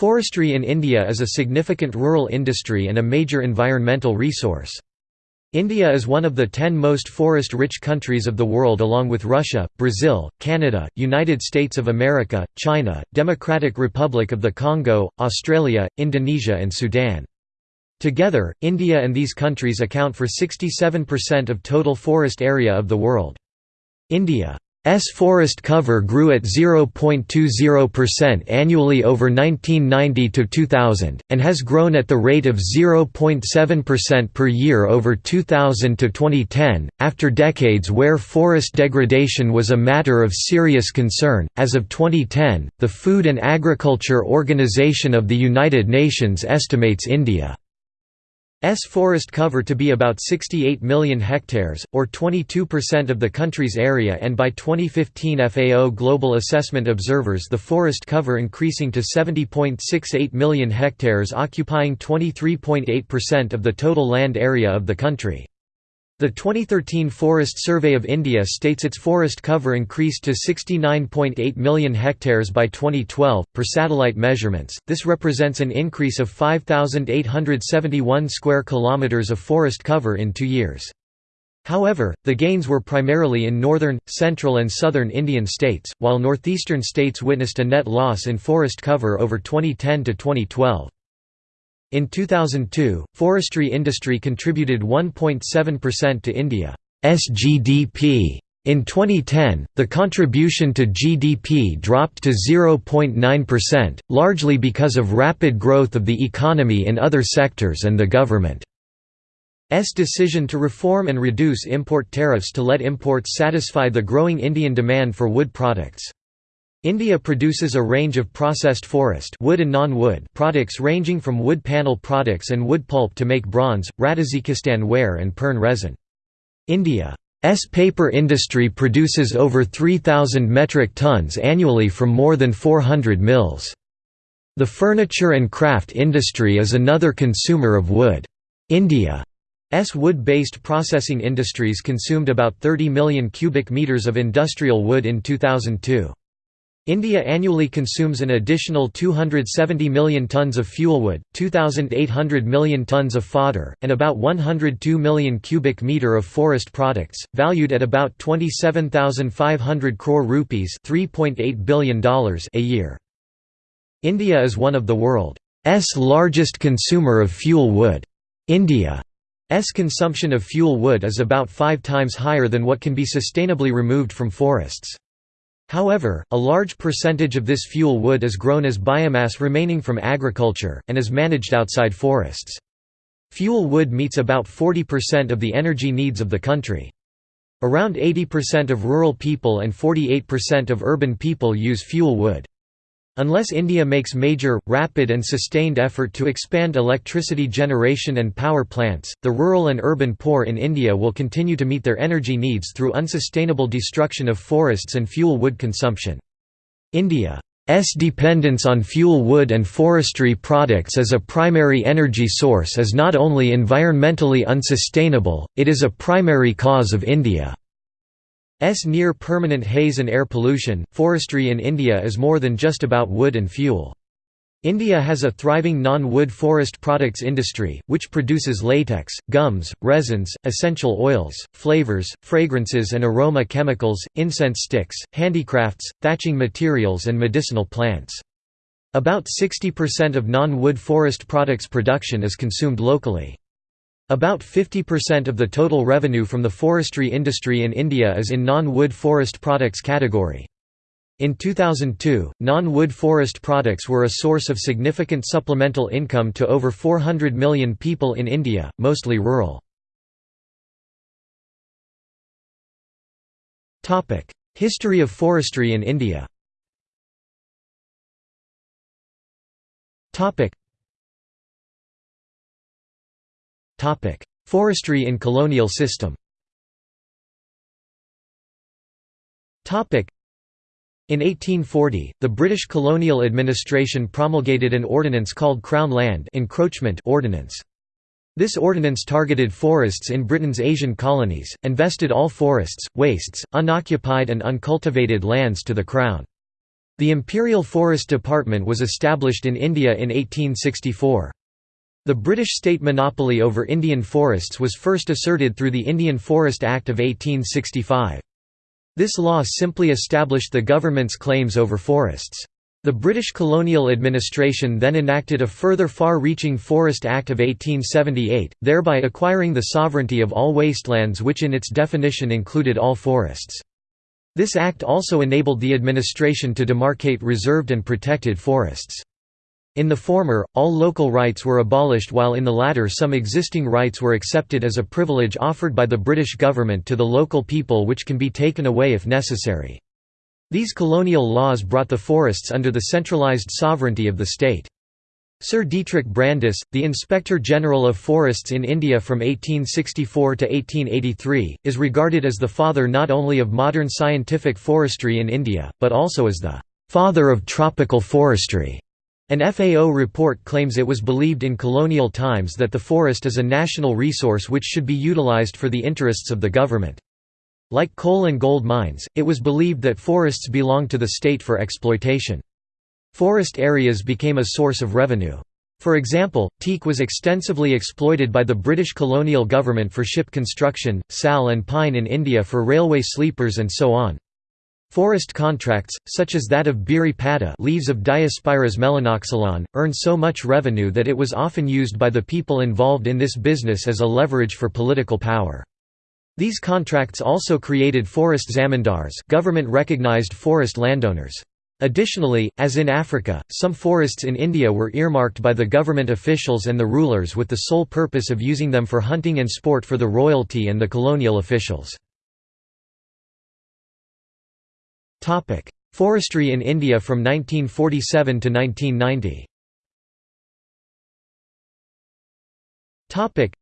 Forestry in India is a significant rural industry and a major environmental resource. India is one of the ten most forest-rich countries of the world along with Russia, Brazil, Canada, United States of America, China, Democratic Republic of the Congo, Australia, Indonesia and Sudan. Together, India and these countries account for 67% of total forest area of the world. India S forest cover grew at 0.20% annually over 1990 to 2000 and has grown at the rate of 0.7% per year over 2000 to 2010 after decades where forest degradation was a matter of serious concern. As of 2010, the Food and Agriculture Organization of the United Nations estimates India S forest cover to be about 68 million hectares, or 22% of the country's area and by 2015 FAO Global Assessment observers the forest cover increasing to 70.68 million hectares occupying 23.8% of the total land area of the country. The 2013 Forest Survey of India states its forest cover increased to 69.8 million hectares by 2012 per satellite measurements. This represents an increase of 5871 square kilometers of forest cover in 2 years. However, the gains were primarily in northern, central and southern Indian states, while northeastern states witnessed a net loss in forest cover over 2010 to 2012. In 2002, forestry industry contributed 1.7% to India's GDP. In 2010, the contribution to GDP dropped to 0.9%, largely because of rapid growth of the economy in other sectors and the government's decision to reform and reduce import tariffs to let imports satisfy the growing Indian demand for wood products. India produces a range of processed forest wood and non-wood products ranging from wood panel products and wood pulp to make bronze, Radzikistan ware and Pern resin. India's paper industry produces over 3,000 metric tons annually from more than 400 mills. The furniture and craft industry is another consumer of wood. India's wood-based processing industries consumed about 30 million cubic meters of industrial wood in 2002. India annually consumes an additional 270 million tons of fuelwood, 2,800 million tons of fodder, and about 102 million cubic metre of forest products, valued at about 27,500 crore rupees $3.8 billion a year. India is one of the world's largest consumer of fuel wood. India's consumption of fuel wood is about five times higher than what can be sustainably removed from forests. However, a large percentage of this fuel wood is grown as biomass remaining from agriculture, and is managed outside forests. Fuel wood meets about 40% of the energy needs of the country. Around 80% of rural people and 48% of urban people use fuel wood. Unless India makes major, rapid and sustained effort to expand electricity generation and power plants, the rural and urban poor in India will continue to meet their energy needs through unsustainable destruction of forests and fuel wood consumption. India's dependence on fuel wood and forestry products as a primary energy source is not only environmentally unsustainable, it is a primary cause of India. S near permanent haze and air pollution. Forestry in India is more than just about wood and fuel. India has a thriving non-wood forest products industry, which produces latex, gums, resins, essential oils, flavors, fragrances and aroma chemicals, incense sticks, handicrafts, thatching materials and medicinal plants. About 60% of non-wood forest products production is consumed locally. About 50% of the total revenue from the forestry industry in India is in non-wood forest products category. In 2002, non-wood forest products were a source of significant supplemental income to over 400 million people in India, mostly rural. History of forestry in India Forestry in colonial system in 1840, the British colonial administration promulgated an ordinance called Crown Land Encroachment Ordinance. This ordinance targeted forests in Britain's Asian colonies, and vested all forests, wastes, unoccupied and uncultivated lands to the Crown. The Imperial Forest Department was established in India in 1864. The British state monopoly over Indian forests was first asserted through the Indian Forest Act of 1865. This law simply established the government's claims over forests. The British colonial administration then enacted a further far-reaching Forest Act of 1878, thereby acquiring the sovereignty of all wastelands which in its definition included all forests. This act also enabled the administration to demarcate reserved and protected forests. In the former, all local rights were abolished while in the latter some existing rights were accepted as a privilege offered by the British government to the local people which can be taken away if necessary. These colonial laws brought the forests under the centralised sovereignty of the state. Sir Dietrich Brandis, the Inspector General of Forests in India from 1864 to 1883, is regarded as the father not only of modern scientific forestry in India, but also as the «father of tropical forestry». An FAO report claims it was believed in colonial times that the forest is a national resource which should be utilized for the interests of the government. Like coal and gold mines, it was believed that forests belonged to the state for exploitation. Forest areas became a source of revenue. For example, teak was extensively exploited by the British colonial government for ship construction, sal and pine in India for railway sleepers and so on. Forest contracts, such as that of Biri Pata leaves of Diospyros melanoxylon, earn so much revenue that it was often used by the people involved in this business as a leverage for political power. These contracts also created forest zamindars government-recognized forest landowners. Additionally, as in Africa, some forests in India were earmarked by the government officials and the rulers with the sole purpose of using them for hunting and sport for the royalty and the colonial officials. Topic: Forestry in India from 1947 to 1990. Topic: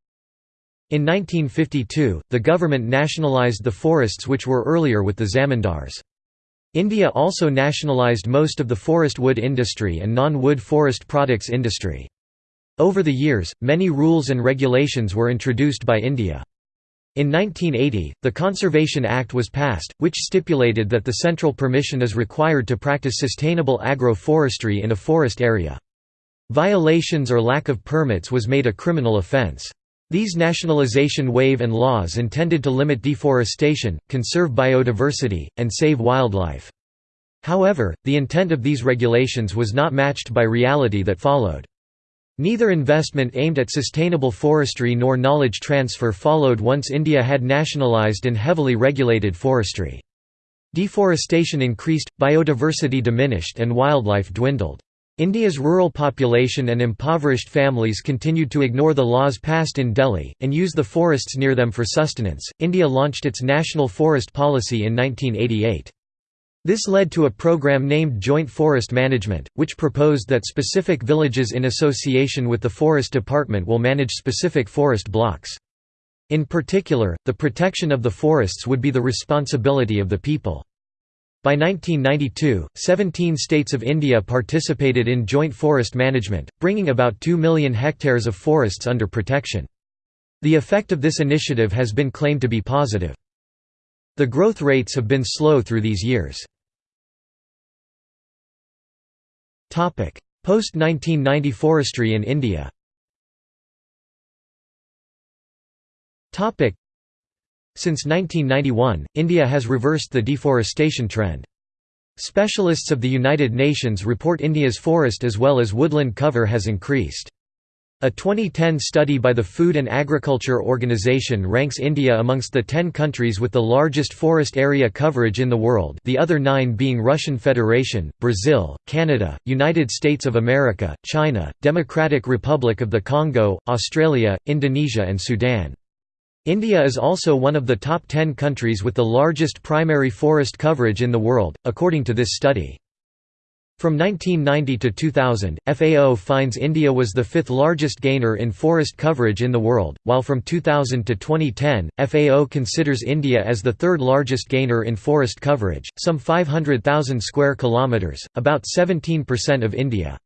In 1952, the government nationalised the forests which were earlier with the zamindars. India also nationalised most of the forest wood industry and non-wood forest products industry. Over the years, many rules and regulations were introduced by India. In 1980, the Conservation Act was passed, which stipulated that the central permission is required to practice sustainable agro-forestry in a forest area. Violations or lack of permits was made a criminal offence. These nationalization wave and laws intended to limit deforestation, conserve biodiversity, and save wildlife. However, the intent of these regulations was not matched by reality that followed. Neither investment aimed at sustainable forestry nor knowledge transfer followed once India had nationalised and heavily regulated forestry. Deforestation increased, biodiversity diminished and wildlife dwindled. India's rural population and impoverished families continued to ignore the laws passed in Delhi, and use the forests near them for sustenance. India launched its national forest policy in 1988. This led to a program named Joint Forest Management, which proposed that specific villages in association with the Forest Department will manage specific forest blocks. In particular, the protection of the forests would be the responsibility of the people. By 1992, 17 states of India participated in joint forest management, bringing about 2 million hectares of forests under protection. The effect of this initiative has been claimed to be positive. The growth rates have been slow through these years. Post-1990 forestry in India Since 1991, India has reversed the deforestation trend. Specialists of the United Nations report India's forest as well as woodland cover has increased. A 2010 study by the Food and Agriculture Organization ranks India amongst the 10 countries with the largest forest area coverage in the world the other nine being Russian Federation, Brazil, Canada, United States of America, China, Democratic Republic of the Congo, Australia, Indonesia and Sudan. India is also one of the top 10 countries with the largest primary forest coverage in the world, according to this study. From 1990 to 2000, FAO finds India was the fifth largest gainer in forest coverage in the world, while from 2000 to 2010, FAO considers India as the third largest gainer in forest coverage, some 500,000 square kilometers, about 17% of India's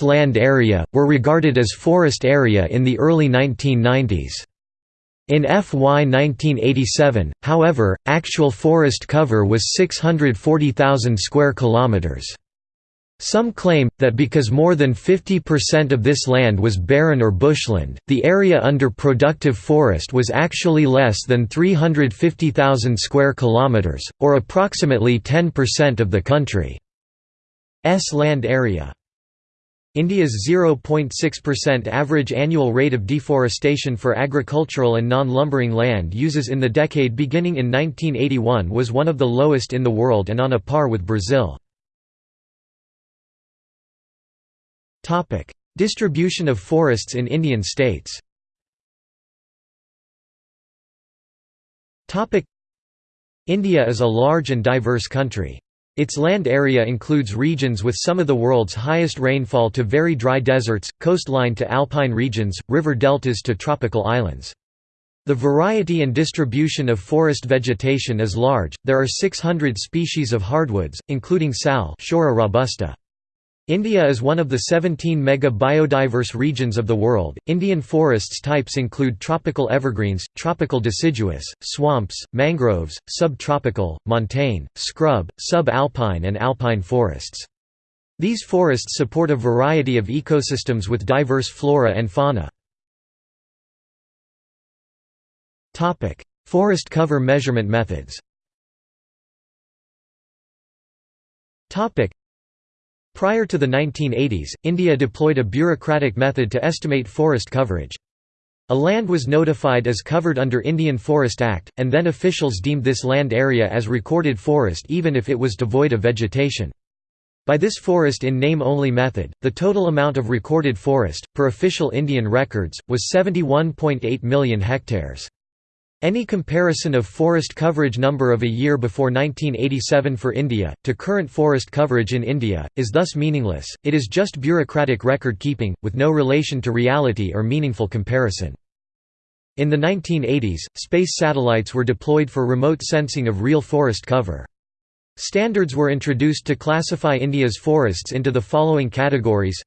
land area, were regarded as forest area in the early 1990s. In FY 1987, however, actual forest cover was 640,000 square kilometers. Some claim, that because more than 50% of this land was barren or bushland, the area under productive forest was actually less than 350,000 square kilometers, or approximately 10% of the country's land area. India's 0.6% average annual rate of deforestation for agricultural and non-lumbering land uses in the decade beginning in 1981 was one of the lowest in the world and on a par with Brazil. Distribution of forests in Indian states Topic: India is a large and diverse country. Its land area includes regions with some of the world's highest rainfall to very dry deserts, coastline to alpine regions, river deltas to tropical islands. The variety and distribution of forest vegetation is large, there are 600 species of hardwoods, including sal robusta. India is one of the 17 mega biodiverse regions of the world. Indian forests types include tropical evergreens, tropical deciduous, swamps, mangroves, subtropical, montane, scrub, subalpine, and alpine forests. These forests support a variety of ecosystems with diverse flora and fauna. Topic: Forest cover measurement methods. Topic: Prior to the 1980s, India deployed a bureaucratic method to estimate forest coverage. A land was notified as covered under Indian Forest Act, and then officials deemed this land area as recorded forest even if it was devoid of vegetation. By this forest in name-only method, the total amount of recorded forest, per official Indian records, was 71.8 million hectares. Any comparison of forest coverage number of a year before 1987 for India, to current forest coverage in India, is thus meaningless, it is just bureaucratic record keeping, with no relation to reality or meaningful comparison. In the 1980s, space satellites were deployed for remote sensing of real forest cover. Standards were introduced to classify India's forests into the following categories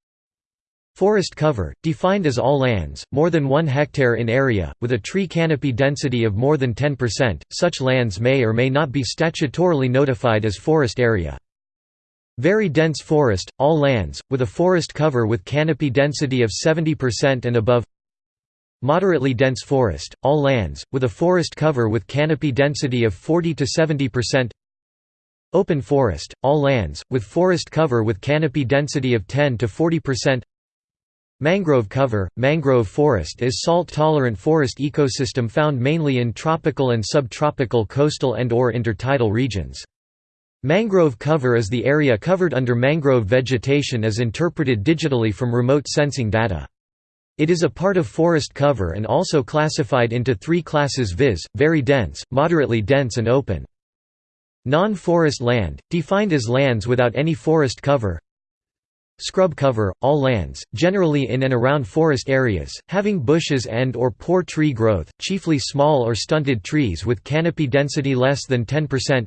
Forest cover, defined as all lands, more than 1 hectare in area, with a tree canopy density of more than 10%, such lands may or may not be statutorily notified as forest area. Very dense forest, all lands, with a forest cover with canopy density of 70% and above Moderately dense forest, all lands, with a forest cover with canopy density of 40 to 70%. Open forest, all lands, with forest cover with canopy density of 10 to 40%. Mangrove cover – Mangrove forest is salt-tolerant forest ecosystem found mainly in tropical and subtropical coastal and or intertidal regions. Mangrove cover is the area covered under mangrove vegetation as interpreted digitally from remote sensing data. It is a part of forest cover and also classified into three classes viz., very dense, moderately dense and open. Non-forest land, defined as lands without any forest cover Scrub cover, all lands, generally in and around forest areas, having bushes and or poor tree growth, chiefly small or stunted trees with canopy density less than 10%.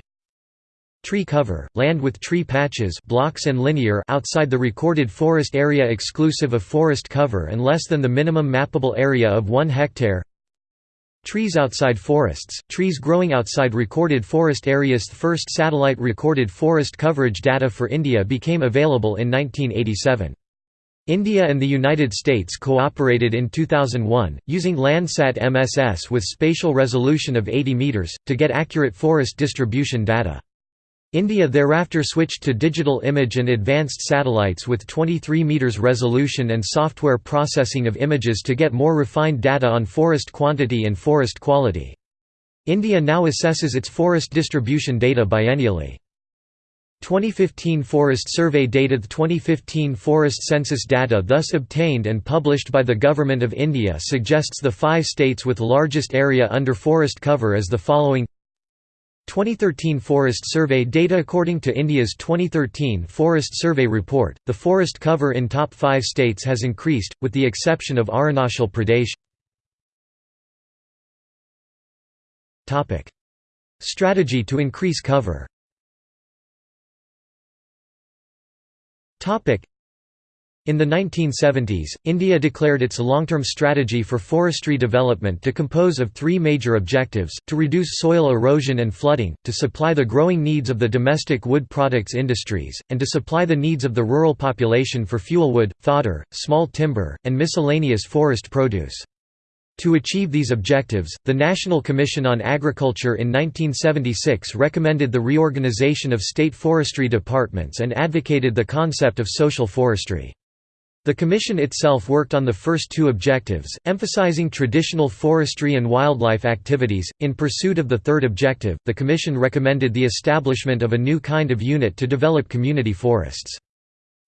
Tree cover, land with tree patches blocks and linear outside the recorded forest area exclusive of forest cover and less than the minimum mappable area of 1 hectare Trees outside forests, trees growing outside recorded forest areas The first satellite recorded forest coverage data for India became available in 1987. India and the United States cooperated in 2001, using Landsat MSS with spatial resolution of 80 meters, to get accurate forest distribution data. India thereafter switched to digital image and advanced satellites with 23 meters resolution and software processing of images to get more refined data on forest quantity and forest quality. India now assesses its forest distribution data biennially. 2015 Forest Survey data The 2015 Forest Census data thus obtained and published by the Government of India suggests the five states with largest area under forest cover as the following 2013 Forest Survey data According to India's 2013 Forest Survey report, the forest cover in top five states has increased, with the exception of Arunachal Pradesh. Strategy to increase cover In the 1970s, India declared its long-term strategy for forestry development to compose of three major objectives, to reduce soil erosion and flooding, to supply the growing needs of the domestic wood products industries, and to supply the needs of the rural population for fuelwood, fodder, small timber, and miscellaneous forest produce. To achieve these objectives, the National Commission on Agriculture in 1976 recommended the reorganization of state forestry departments and advocated the concept of social forestry. The Commission itself worked on the first two objectives, emphasizing traditional forestry and wildlife activities. In pursuit of the third objective, the Commission recommended the establishment of a new kind of unit to develop community forests.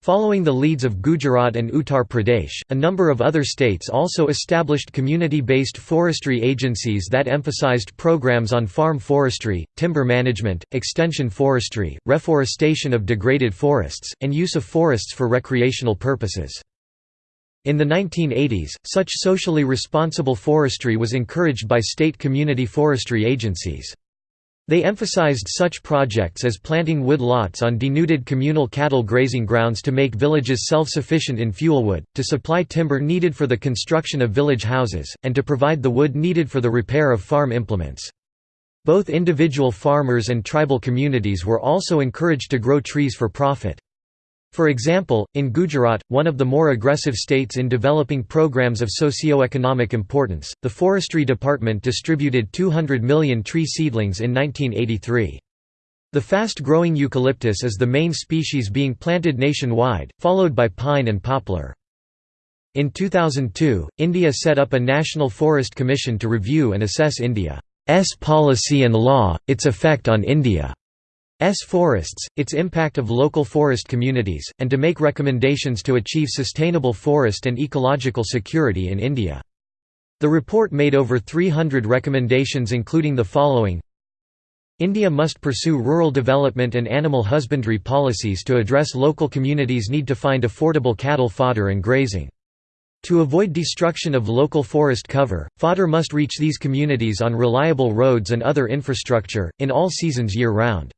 Following the leads of Gujarat and Uttar Pradesh, a number of other states also established community-based forestry agencies that emphasized programs on farm forestry, timber management, extension forestry, reforestation of degraded forests, and use of forests for recreational purposes. In the 1980s, such socially responsible forestry was encouraged by state community forestry agencies. They emphasized such projects as planting wood lots on denuded communal cattle grazing grounds to make villages self-sufficient in fuelwood, to supply timber needed for the construction of village houses, and to provide the wood needed for the repair of farm implements. Both individual farmers and tribal communities were also encouraged to grow trees for profit. For example, in Gujarat, one of the more aggressive states in developing programs of socio-economic importance, the Forestry Department distributed 200 million tree seedlings in 1983. The fast-growing eucalyptus is the main species being planted nationwide, followed by pine and poplar. In 2002, India set up a National Forest Commission to review and assess India's policy and law, its effect on India. S forests, its impact of local forest communities, and to make recommendations to achieve sustainable forest and ecological security in India. The report made over 300 recommendations including the following India must pursue rural development and animal husbandry policies to address local communities' need to find affordable cattle fodder and grazing. To avoid destruction of local forest cover, fodder must reach these communities on reliable roads and other infrastructure, in all seasons year-round.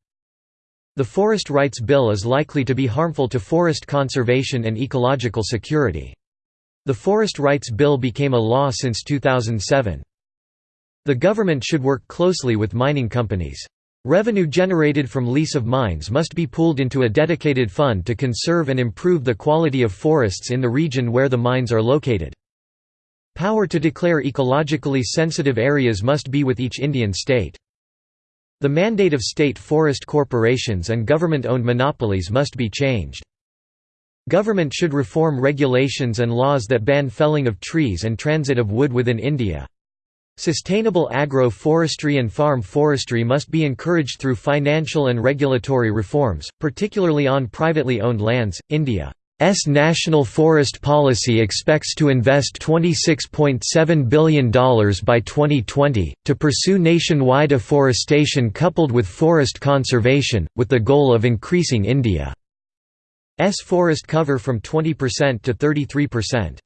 The Forest Rights Bill is likely to be harmful to forest conservation and ecological security. The Forest Rights Bill became a law since 2007. The government should work closely with mining companies. Revenue generated from lease of mines must be pooled into a dedicated fund to conserve and improve the quality of forests in the region where the mines are located. Power to declare ecologically sensitive areas must be with each Indian state. The mandate of state forest corporations and government-owned monopolies must be changed. Government should reform regulations and laws that ban felling of trees and transit of wood within India. Sustainable agro-forestry and farm forestry must be encouraged through financial and regulatory reforms, particularly on privately owned lands. India S national forest policy expects to invest $26.7 billion by 2020, to pursue nationwide afforestation coupled with forest conservation, with the goal of increasing India's forest cover from 20% to 33%.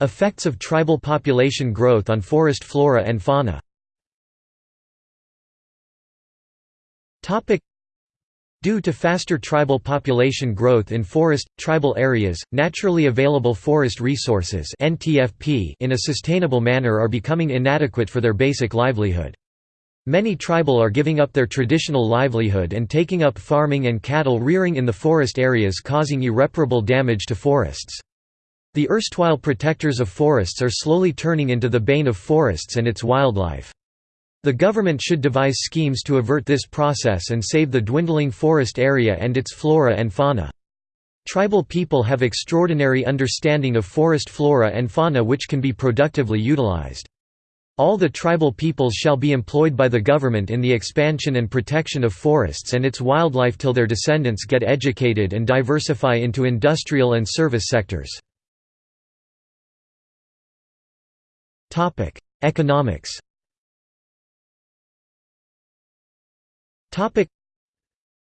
Effects of tribal population growth on forest flora and fauna Due to faster tribal population growth in forest, tribal areas, naturally available forest resources in a sustainable manner are becoming inadequate for their basic livelihood. Many tribal are giving up their traditional livelihood and taking up farming and cattle rearing in the forest areas causing irreparable damage to forests. The erstwhile protectors of forests are slowly turning into the bane of forests and its wildlife. The government should devise schemes to avert this process and save the dwindling forest area and its flora and fauna. Tribal people have extraordinary understanding of forest flora and fauna which can be productively utilized. All the tribal peoples shall be employed by the government in the expansion and protection of forests and its wildlife till their descendants get educated and diversify into industrial and service sectors. Economics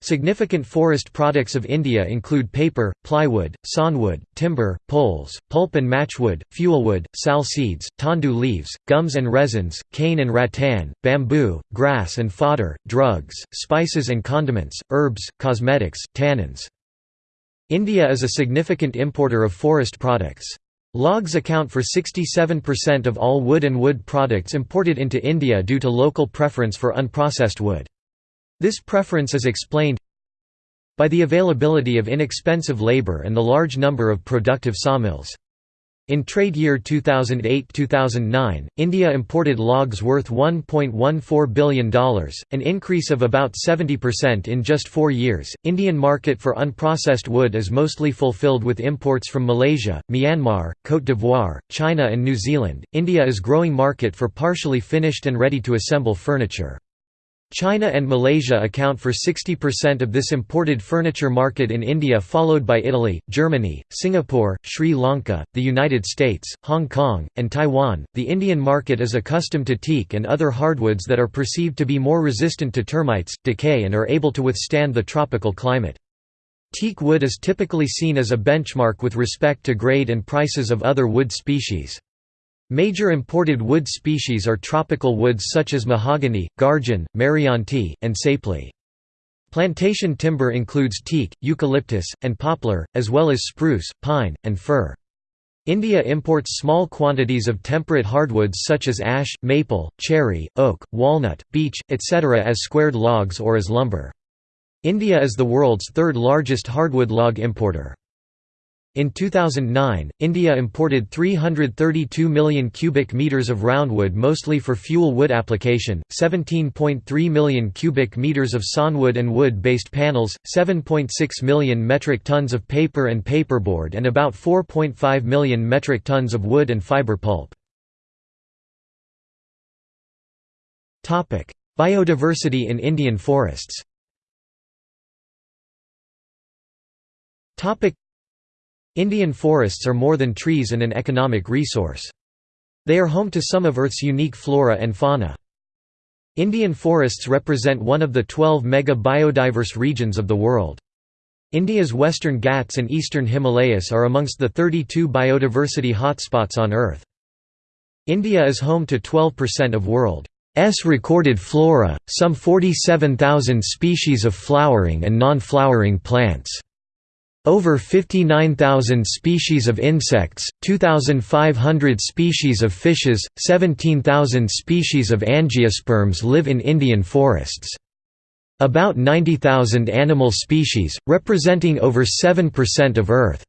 Significant forest products of India include paper, plywood, sawnwood, timber, poles, pulp and matchwood, fuelwood, sal seeds, tendu leaves, gums and resins, cane and rattan, bamboo, grass and fodder, drugs, spices and condiments, herbs, cosmetics, tannins. India is a significant importer of forest products. Logs account for 67% of all wood and wood products imported into India due to local preference for unprocessed wood. This preference is explained by the availability of inexpensive labour and the large number of productive sawmills. In trade year 2008–2009, India imported logs worth $1.14 billion, an increase of about 70% in just four years. Indian market for unprocessed wood is mostly fulfilled with imports from Malaysia, Myanmar, Côte d'Ivoire, China and New Zealand. India is growing market for partially finished and ready to assemble furniture. China and Malaysia account for 60% of this imported furniture market in India followed by Italy, Germany, Singapore, Sri Lanka, the United States, Hong Kong, and Taiwan. The Indian market is accustomed to teak and other hardwoods that are perceived to be more resistant to termites, decay and are able to withstand the tropical climate. Teak wood is typically seen as a benchmark with respect to grade and prices of other wood species. Major imported wood species are tropical woods such as mahogany, garjan, meranti, and sapele. Plantation timber includes teak, eucalyptus, and poplar, as well as spruce, pine, and fir. India imports small quantities of temperate hardwoods such as ash, maple, cherry, oak, walnut, beech, etc. as squared logs or as lumber. India is the world's third largest hardwood log importer. In 2009, India imported 332 million cubic meters of roundwood mostly for fuel wood application, 17.3 million cubic meters of sawnwood and wood-based panels, 7.6 million metric tons of paper and paperboard and about 4.5 million metric tons of wood and fiber pulp. Biodiversity in Indian forests Indian forests are more than trees and an economic resource. They are home to some of Earth's unique flora and fauna. Indian forests represent one of the 12 mega-biodiverse regions of the world. India's Western Ghats and Eastern Himalayas are amongst the 32 biodiversity hotspots on Earth. India is home to 12% of world's recorded flora, some 47,000 species of flowering and non-flowering plants. Over 59,000 species of insects, 2,500 species of fishes, 17,000 species of angiosperms live in Indian forests. About 90,000 animal species, representing over 7% of Earth's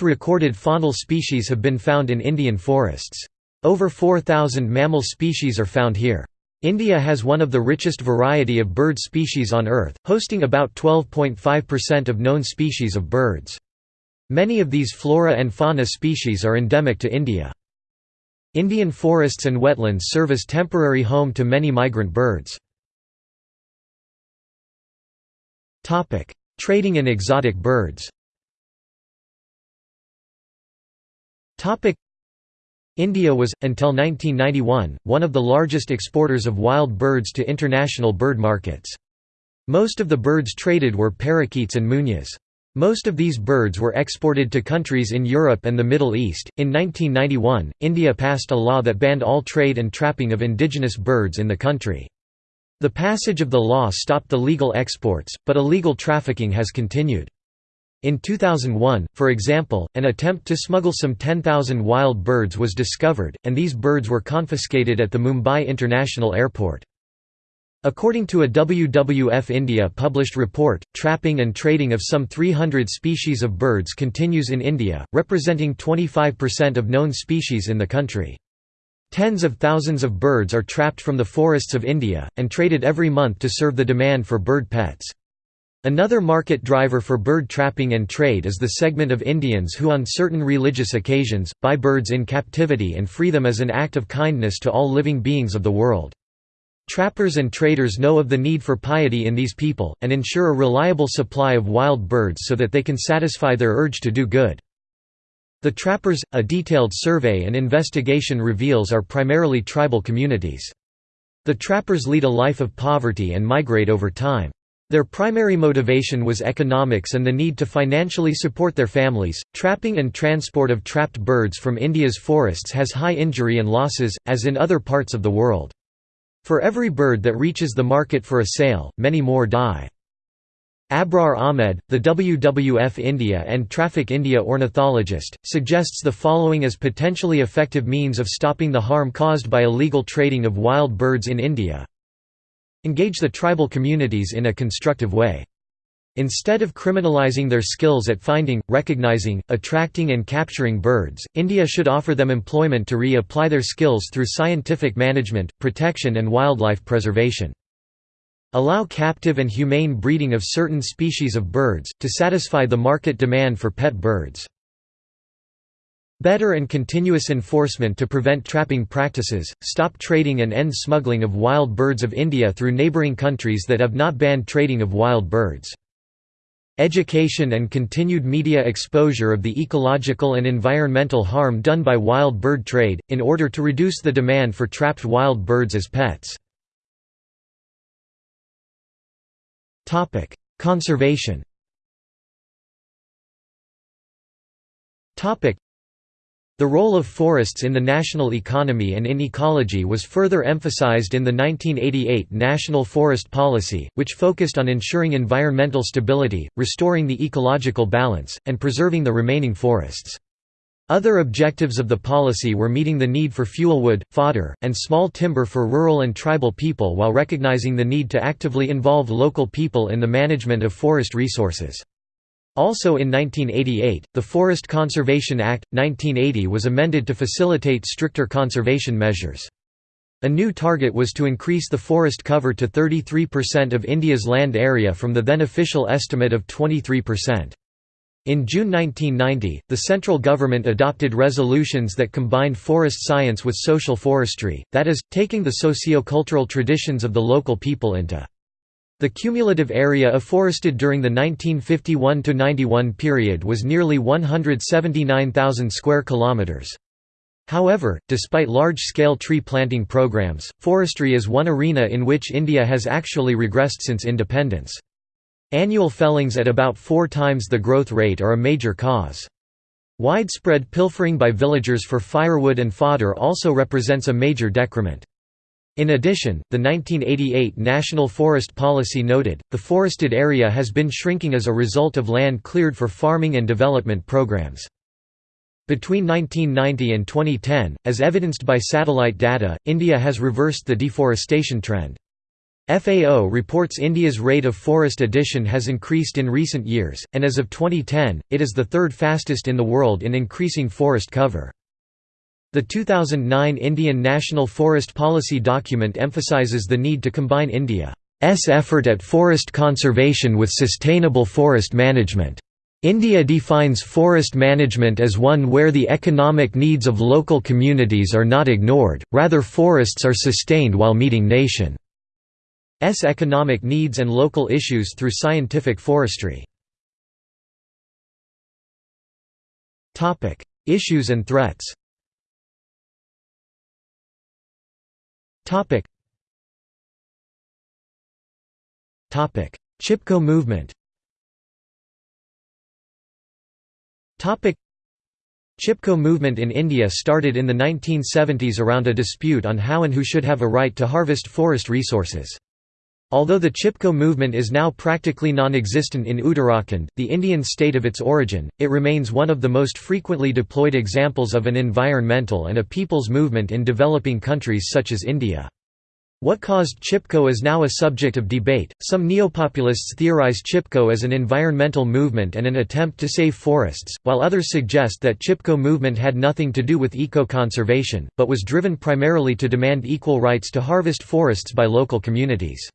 recorded faunal species have been found in Indian forests. Over 4,000 mammal species are found here. India has one of the richest variety of bird species on Earth, hosting about 12.5% of known species of birds. Many of these flora and fauna species are endemic to India. Indian forests and wetlands serve as temporary home to many migrant birds. Trading in exotic birds India was, until 1991, one of the largest exporters of wild birds to international bird markets. Most of the birds traded were parakeets and munias. Most of these birds were exported to countries in Europe and the Middle East. In 1991, India passed a law that banned all trade and trapping of indigenous birds in the country. The passage of the law stopped the legal exports, but illegal trafficking has continued. In 2001, for example, an attempt to smuggle some 10,000 wild birds was discovered, and these birds were confiscated at the Mumbai International Airport. According to a WWF India published report, trapping and trading of some 300 species of birds continues in India, representing 25% of known species in the country. Tens of thousands of birds are trapped from the forests of India, and traded every month to serve the demand for bird pets. Another market driver for bird trapping and trade is the segment of Indians who on certain religious occasions, buy birds in captivity and free them as an act of kindness to all living beings of the world. Trappers and traders know of the need for piety in these people, and ensure a reliable supply of wild birds so that they can satisfy their urge to do good. The trappers, a detailed survey and investigation reveals are primarily tribal communities. The trappers lead a life of poverty and migrate over time. Their primary motivation was economics and the need to financially support their families. Trapping and transport of trapped birds from India's forests has high injury and losses, as in other parts of the world. For every bird that reaches the market for a sale, many more die. Abrar Ahmed, the WWF India and Traffic India ornithologist, suggests the following as potentially effective means of stopping the harm caused by illegal trading of wild birds in India. Engage the tribal communities in a constructive way. Instead of criminalizing their skills at finding, recognizing, attracting and capturing birds, India should offer them employment to re-apply their skills through scientific management, protection and wildlife preservation. Allow captive and humane breeding of certain species of birds, to satisfy the market demand for pet birds. Better and continuous enforcement to prevent trapping practices, stop trading and end smuggling of wild birds of India through neighbouring countries that have not banned trading of wild birds. Education and continued media exposure of the ecological and environmental harm done by wild bird trade, in order to reduce the demand for trapped wild birds as pets. Conservation the role of forests in the national economy and in ecology was further emphasized in the 1988 National Forest Policy, which focused on ensuring environmental stability, restoring the ecological balance, and preserving the remaining forests. Other objectives of the policy were meeting the need for fuelwood, fodder, and small timber for rural and tribal people while recognizing the need to actively involve local people in the management of forest resources. Also in 1988, the Forest Conservation Act, 1980 was amended to facilitate stricter conservation measures. A new target was to increase the forest cover to 33% of India's land area from the then official estimate of 23%. In June 1990, the central government adopted resolutions that combined forest science with social forestry, that is, taking the socio-cultural traditions of the local people into the cumulative area afforested during the 1951–91 period was nearly 179,000 square kilometers. However, despite large-scale tree planting programs, forestry is one arena in which India has actually regressed since independence. Annual fellings at about four times the growth rate are a major cause. Widespread pilfering by villagers for firewood and fodder also represents a major decrement. In addition, the 1988 National Forest Policy noted, the forested area has been shrinking as a result of land cleared for farming and development programs. Between 1990 and 2010, as evidenced by satellite data, India has reversed the deforestation trend. FAO reports India's rate of forest addition has increased in recent years, and as of 2010, it is the third fastest in the world in increasing forest cover. The 2009 Indian National Forest Policy document emphasises the need to combine India's effort at forest conservation with sustainable forest management. India defines forest management as one where the economic needs of local communities are not ignored, rather forests are sustained while meeting nation's economic needs and local issues through scientific forestry. Issues and threats Chipko movement. Chipko movement in India started in the 1970s around a dispute on how and who should have a right to harvest forest resources. Although the Chipko movement is now practically non-existent in Uttarakhand, the Indian state of its origin, it remains one of the most frequently deployed examples of an environmental and a people's movement in developing countries such as India. What caused Chipko is now a subject of debate. Some neopopulists theorize Chipko as an environmental movement and an attempt to save forests, while others suggest that Chipko movement had nothing to do with eco-conservation, but was driven primarily to demand equal rights to harvest forests by local communities.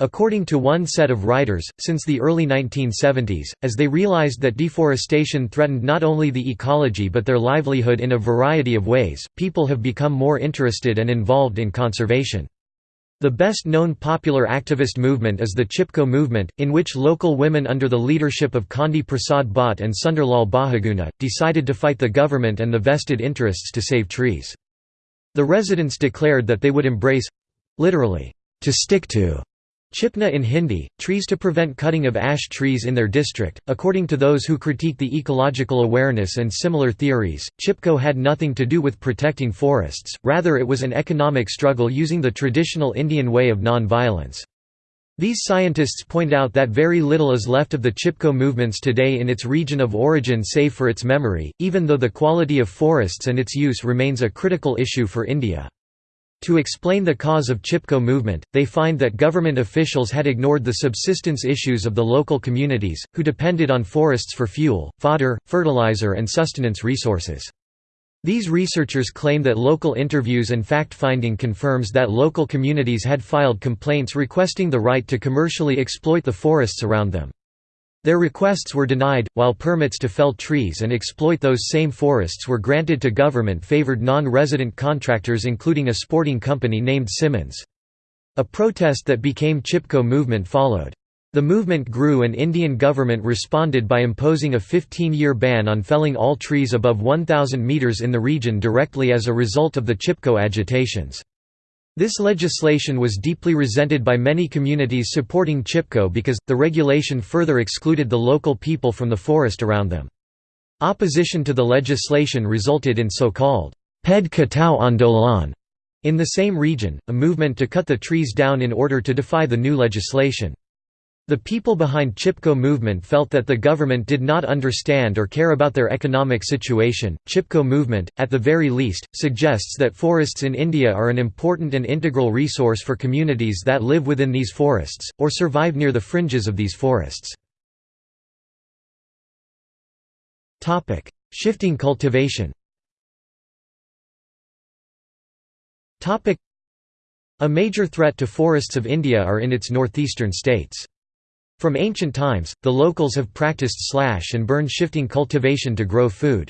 According to one set of writers, since the early 1970s, as they realized that deforestation threatened not only the ecology but their livelihood in a variety of ways, people have become more interested and involved in conservation. The best known popular activist movement is the Chipko movement, in which local women under the leadership of Chandi Prasad Bhatt and Sunderlal Bahuguna, decided to fight the government and the vested interests to save trees. The residents declared that they would embrace—literally, to stick to Chipna in Hindi, trees to prevent cutting of ash trees in their district. According to those who critique the ecological awareness and similar theories, Chipko had nothing to do with protecting forests, rather, it was an economic struggle using the traditional Indian way of non violence. These scientists point out that very little is left of the Chipko movements today in its region of origin save for its memory, even though the quality of forests and its use remains a critical issue for India. To explain the cause of Chipko movement, they find that government officials had ignored the subsistence issues of the local communities, who depended on forests for fuel, fodder, fertilizer and sustenance resources. These researchers claim that local interviews and fact-finding confirms that local communities had filed complaints requesting the right to commercially exploit the forests around them. Their requests were denied, while permits to fell trees and exploit those same forests were granted to government-favored non-resident contractors including a sporting company named Symonds. A protest that became Chipko movement followed. The movement grew and Indian government responded by imposing a 15-year ban on felling all trees above 1,000 metres in the region directly as a result of the Chipko agitations. This legislation was deeply resented by many communities supporting Chipko because, the regulation further excluded the local people from the forest around them. Opposition to the legislation resulted in so-called Ped Katao Andolan in the same region, a movement to cut the trees down in order to defy the new legislation. The people behind Chipko movement felt that the government did not understand or care about their economic situation. Chipko movement, at the very least, suggests that forests in India are an important and integral resource for communities that live within these forests, or survive near the fringes of these forests. Shifting cultivation A major threat to forests of India are in its northeastern states. From ancient times, the locals have practiced slash and burn shifting cultivation to grow food.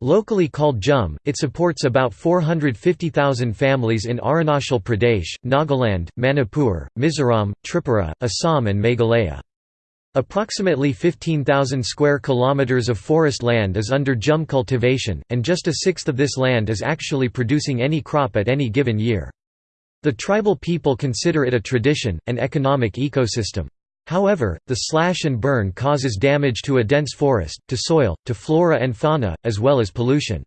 Locally called Jhum, it supports about 450,000 families in Arunachal Pradesh, Nagaland, Manipur, Mizoram, Tripura, Assam and Meghalaya. Approximately 15,000 square kilometers of forest land is under Jhum cultivation, and just a sixth of this land is actually producing any crop at any given year. The tribal people consider it a tradition, an economic ecosystem. However, the slash and burn causes damage to a dense forest, to soil, to flora and fauna, as well as pollution.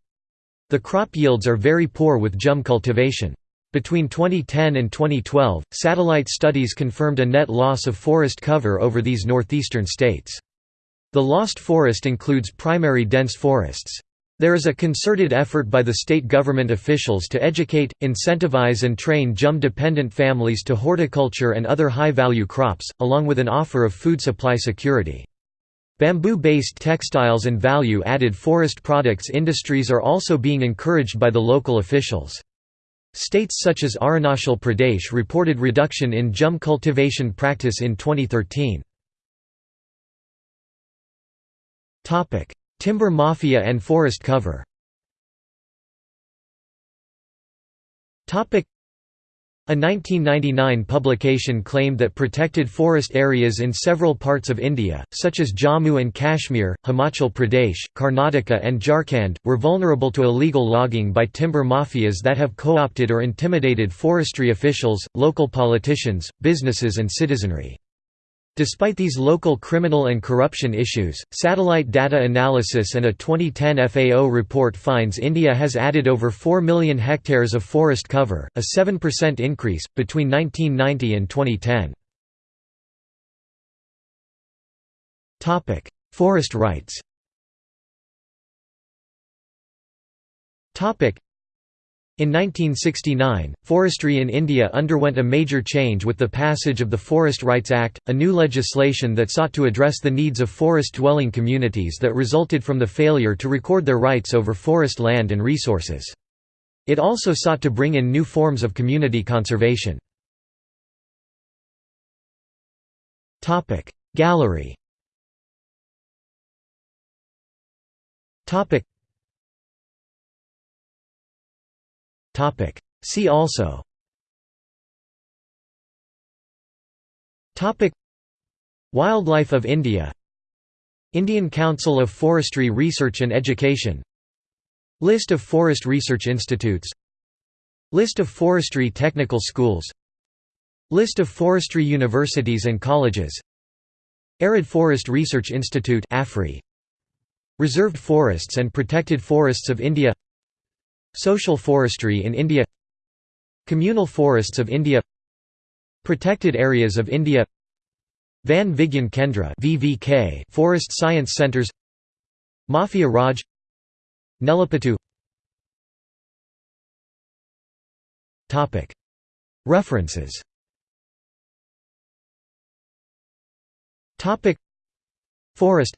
The crop yields are very poor with Jhum cultivation. Between 2010 and 2012, satellite studies confirmed a net loss of forest cover over these northeastern states. The lost forest includes primary dense forests. There is a concerted effort by the state government officials to educate, incentivize and train Jhum-dependent families to horticulture and other high-value crops, along with an offer of food supply security. Bamboo-based textiles and value-added forest products industries are also being encouraged by the local officials. States such as Arunachal Pradesh reported reduction in Jhum cultivation practice in 2013. Timber mafia and forest cover A 1999 publication claimed that protected forest areas in several parts of India, such as Jammu and Kashmir, Himachal Pradesh, Karnataka and Jharkhand, were vulnerable to illegal logging by timber mafias that have co-opted or intimidated forestry officials, local politicians, businesses and citizenry. Despite these local criminal and corruption issues, satellite data analysis and a 2010 FAO report finds India has added over 4 million hectares of forest cover, a 7% increase, between 1990 and 2010. Forest rights in 1969, forestry in India underwent a major change with the passage of the Forest Rights Act, a new legislation that sought to address the needs of forest-dwelling communities that resulted from the failure to record their rights over forest land and resources. It also sought to bring in new forms of community conservation. Gallery See also. Wildlife of India. Indian Council of Forestry Research and Education. List of forest research institutes. List of forestry technical schools. List of forestry universities and colleges. Arid Forest Research Institute AFRI. Reserved Forests and Protected Forests of India Social Forestry in India Communal Forests of India Protected Areas of India Van Vigyan Kendra VVK Forest Science Centers Mafia Raj Nelapattu. References. Forest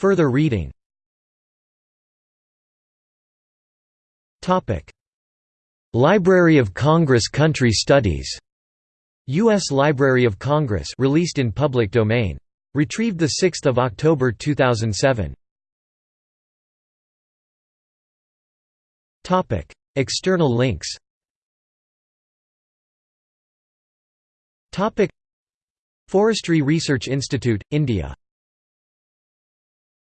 Further reading Library of Congress Country Studies. U.S. Library of Congress released in public domain. Retrieved 6 October 2007. External links Forestry Research Institute, India